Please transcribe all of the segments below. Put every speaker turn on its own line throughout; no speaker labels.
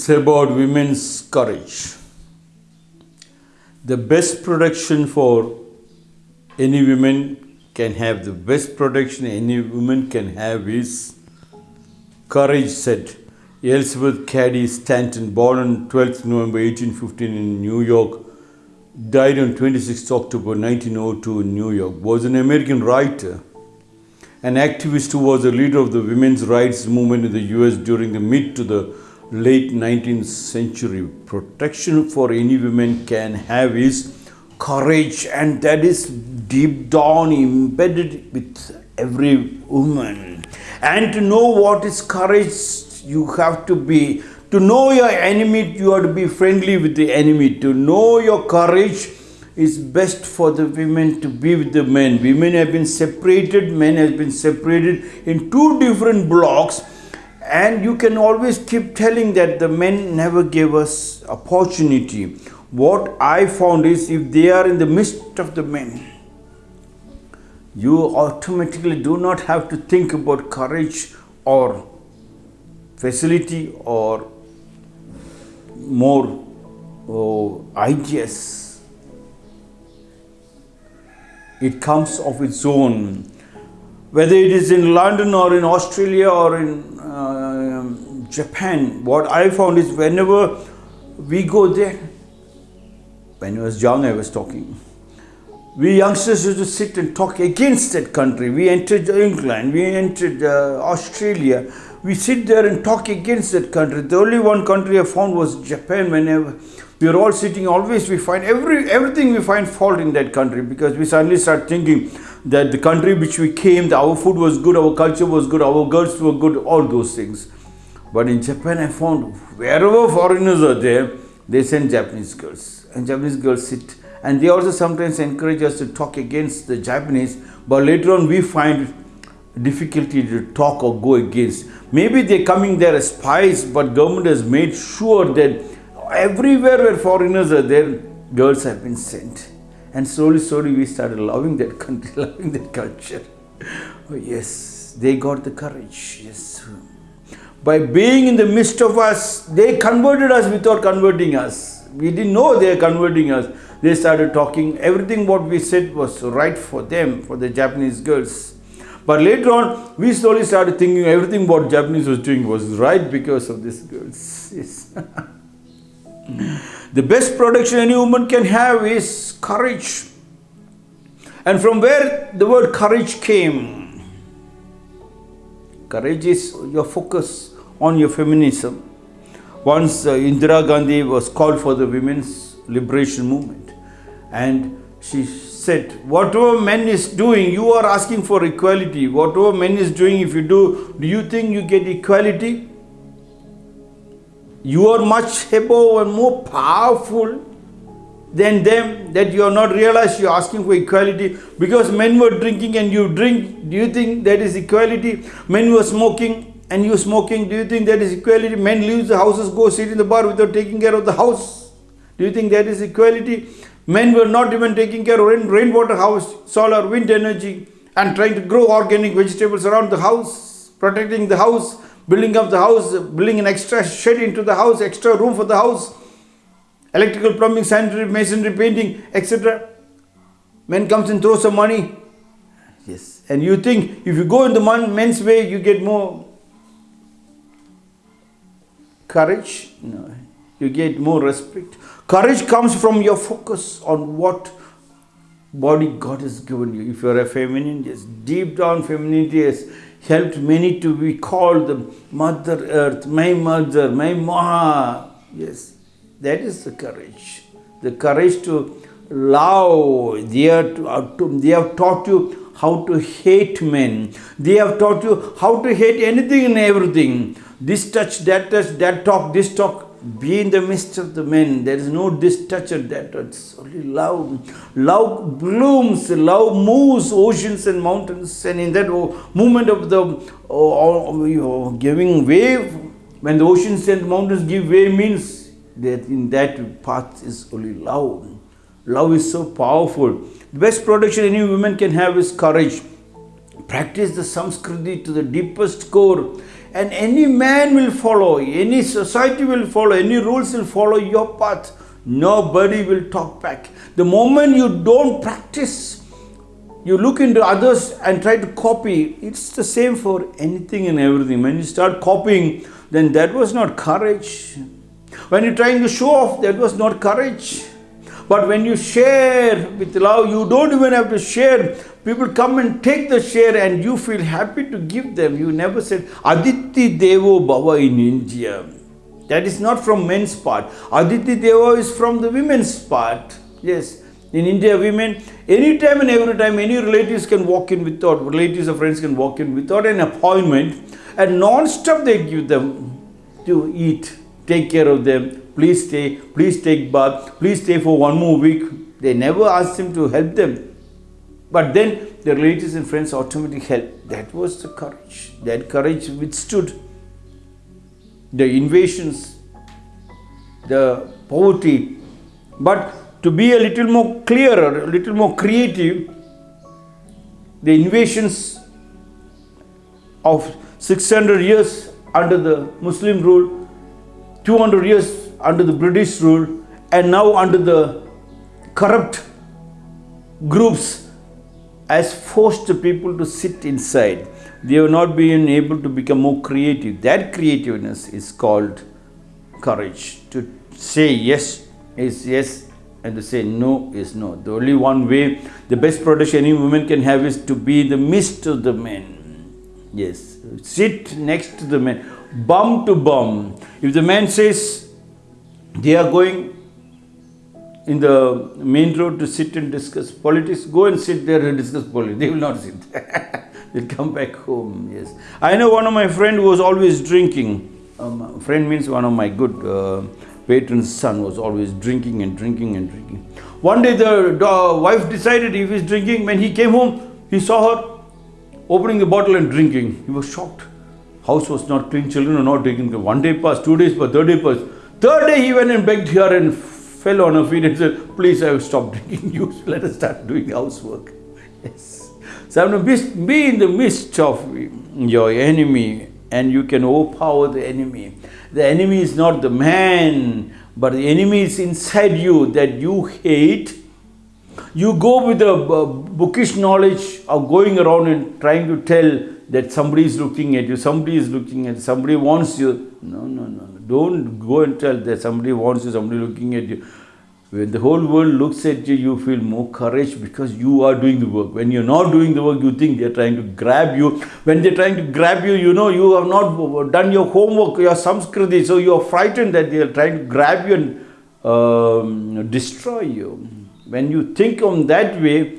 It's about women's courage. The best protection for any woman can have, the best protection any woman can have is courage, said Elizabeth Cady Stanton, born on 12th November 1815 in New York, died on 26th October 1902 in New York, was an American writer, an activist who was a leader of the women's rights movement in the US during the mid to the late 19th century. Protection for any woman can have is courage, and that is deep down embedded with every woman. And to know what is courage, you have to be to know your enemy, you have to be friendly with the enemy. To know your courage is best for the women to be with the men. Women have been separated, men have been separated in two different blocks and you can always keep telling that the men never gave us opportunity. What i found is if they are in the midst of the men you automatically do not have to think about courage or facility or more oh, ideas. It comes of its own. Whether it is in London or in Australia or in uh, Japan, what I found is whenever we go there, when I was young, I was talking. We youngsters used to sit and talk against that country. We entered England, we entered uh, Australia. We sit there and talk against that country. The only one country I found was Japan. Whenever we are all sitting, always we find every everything we find fault in that country because we suddenly start thinking that the country which we came, our food was good, our culture was good, our girls were good, all those things. But in Japan, I found wherever foreigners are there, they send Japanese girls. And Japanese girls sit. And they also sometimes encourage us to talk against the Japanese, but later on we find difficulty to talk or go against. Maybe they're coming there as spies, but government has made sure that everywhere where foreigners are there, girls have been sent. And slowly, slowly, we started loving that country, loving that culture. Oh, yes, they got the courage. Yes. By being in the midst of us, they converted us without converting us. We didn't know they were converting us. They started talking. Everything what we said was right for them, for the Japanese girls. But later on, we slowly started thinking everything what Japanese was doing was right because of these girls. Yes. The best protection any woman can have is courage. And from where the word courage came, courage is your focus on your feminism. Once uh, Indira Gandhi was called for the women's liberation movement, and she said, Whatever men is doing, you are asking for equality. Whatever men is doing, if you do, do you think you get equality? you are much above and more powerful than them that you are not realized you are asking for equality. Because men were drinking and you drink do you think that is equality? Men were smoking and you smoking do you think that is equality? Men leave the houses go sit in the bar without taking care of the house. Do you think that is equality? Men were not even taking care of rain, rainwater house solar wind energy and trying to grow organic vegetables around the house protecting the house building up the house, building an extra shed into the house, extra room for the house, electrical, plumbing, sanitary, masonry, painting, etc. Men comes and throws some money. Yes. And you think if you go in the men's way, you get more courage? No. You get more respect. Courage comes from your focus on what body God has given you. If you are a feminine, yes, deep down femininity has helped many to be called the Mother Earth, my mother, my Maha. Yes, that is the courage. The courage to love. They, to, uh, to, they have taught you how to hate men. They have taught you how to hate anything and everything. This touch, that touch, that talk, this talk be in the midst of the men. There is no this touch or that It's only love. Love blooms, love moves oceans and mountains. And in that movement of the uh, giving wave, when the oceans and mountains give way, means that in that path is only love. Love is so powerful. The best protection any woman can have is courage. Practice the samskriti to the deepest core and any man will follow, any society will follow, any rules will follow your path. Nobody will talk back. The moment you don't practice, you look into others and try to copy, it's the same for anything and everything. When you start copying, then that was not courage. When you're trying to show off, that was not courage. But when you share with love, you don't even have to share. People come and take the share and you feel happy to give them. You never said, Atithi Devo Bhava in India. That is not from men's part. Atithi Deva is from the women's part. Yes. In India, women, anytime and every time, any relatives can walk in without, relatives or friends can walk in without an appointment, and non-stop they give them to eat, take care of them, please stay, please take bath, please stay for one more week. They never asked him to help them. But then the relatives and friends automatically help. That was the courage. That courage withstood the invasions, the poverty. But to be a little more clearer, a little more creative, the invasions of 600 years under the Muslim rule, 200 years under the British rule, and now under the corrupt groups has forced the people to sit inside. They have not been able to become more creative. That creativeness is called courage. To say yes is yes and to say no is no. The only one way, the best protection any woman can have is to be the midst of the men. Yes, sit next to the man, bum to bum. If the man says they are going in the main road to sit and discuss politics, go and sit there and discuss politics. They will not sit. They'll come back home. Yes. I know one of my friend was always drinking. Um, friend means one of my good uh, patron's son was always drinking and drinking and drinking. One day the, wife decided if he's drinking, when he came home, he saw her opening the bottle and drinking. He was shocked. House was not clean, children were not drinking. One day passed, two days passed, third day passed. Third day he went and begged her and fell on her feet and said, please I have stopped drinking you. Let us start doing housework. Yes. So I'm going to be in the midst of your enemy and you can overpower the enemy. The enemy is not the man, but the enemy is inside you that you hate. You go with a bookish knowledge of going around and trying to tell that somebody is looking at you, somebody is looking at you, somebody wants you. No, no, no. Don't go and tell that somebody wants you, somebody looking at you. When the whole world looks at you, you feel more courage because you are doing the work. When you're not doing the work, you think they're trying to grab you. When they're trying to grab you, you know you have not done your homework, your samskriti, so you're frightened that they're trying to grab you and um, destroy you. When you think on that way,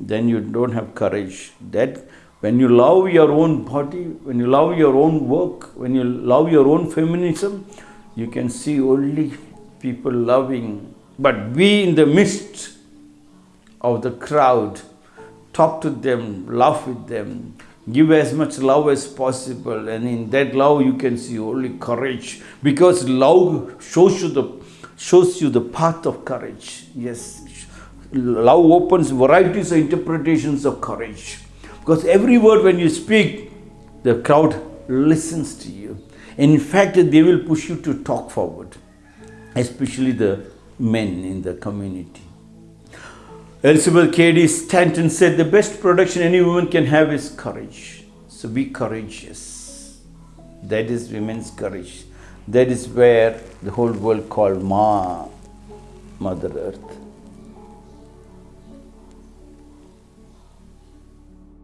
then you don't have courage. That when you love your own body, when you love your own work, when you love your own feminism, you can see only people loving. But be in the midst of the crowd, talk to them, laugh with them, give as much love as possible. And in that love, you can see only courage because love shows you the, shows you the path of courage. Yes, love opens varieties of interpretations of courage. Because every word when you speak, the crowd listens to you. In fact, they will push you to talk forward, especially the men in the community. Elizabeth Cady Stanton said the best production any woman can have is courage. So be courageous. That is women's courage. That is where the whole world called Ma, Mother Earth.